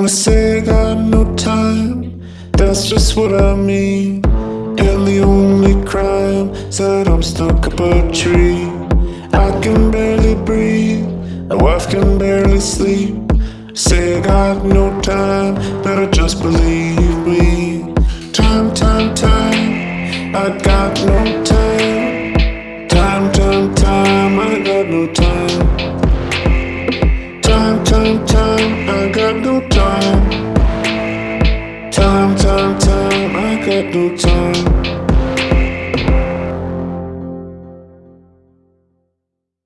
I say I got no time, that's just what I mean. And the only crime is that I'm stuck up a tree. I can barely breathe, my wife can barely sleep. Say I got no time, better just believe me. Time, time, time, I got no time. Time, time, time, I got no time. Time, time, time, I got no time. Time, time, I got no time.